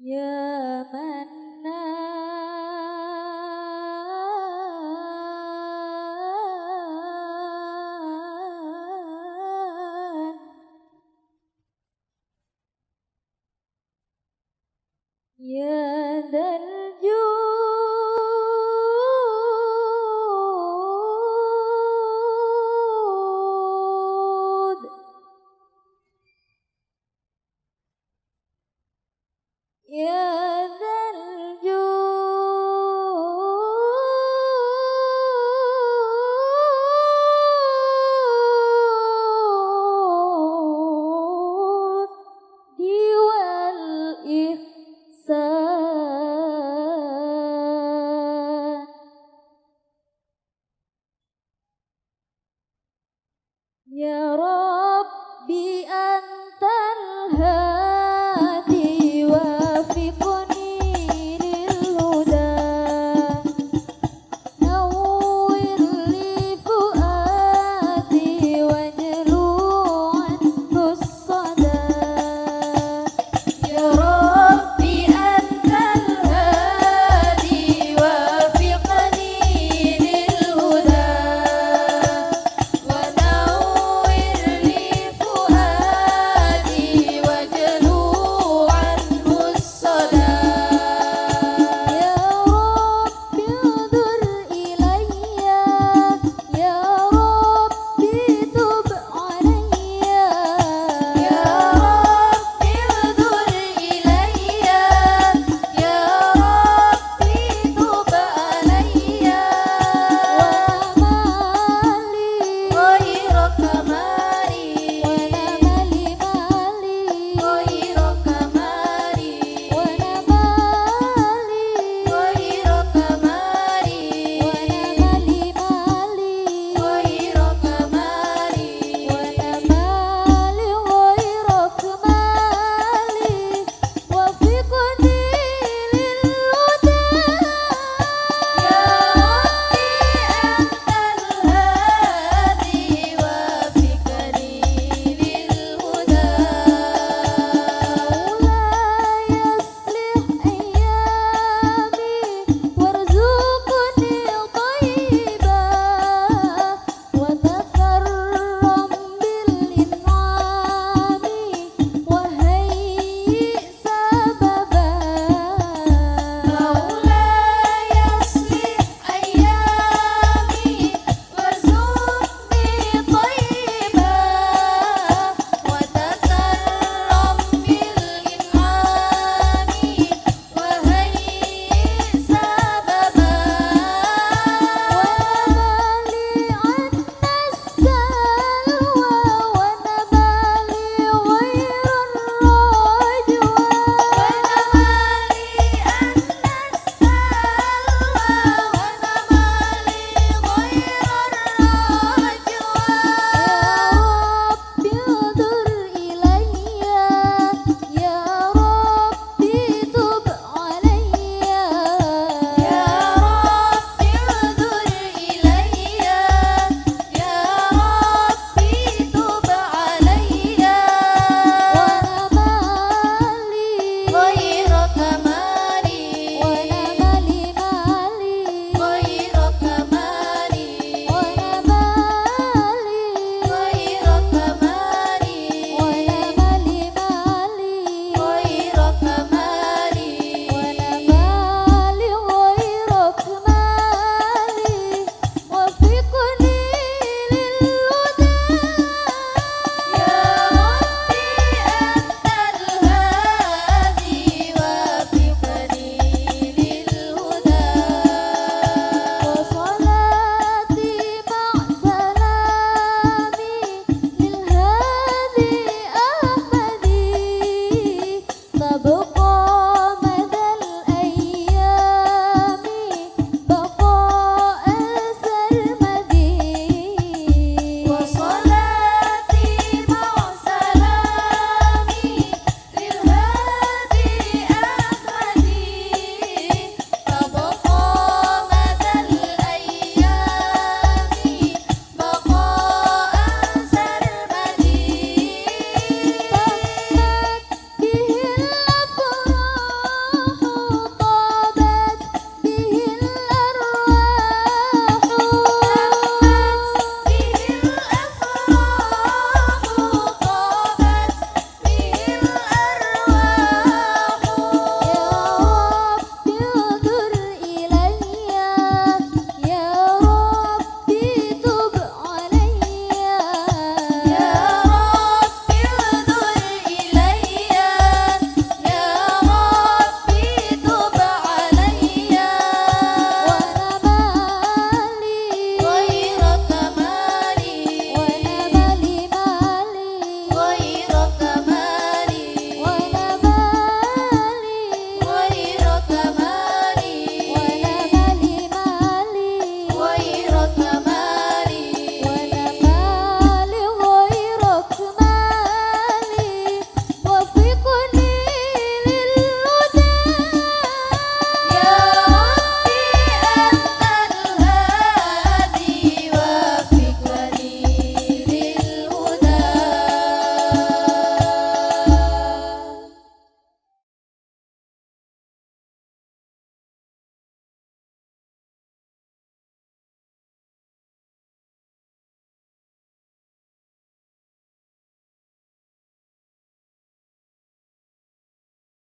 يا من Yeah. يا رب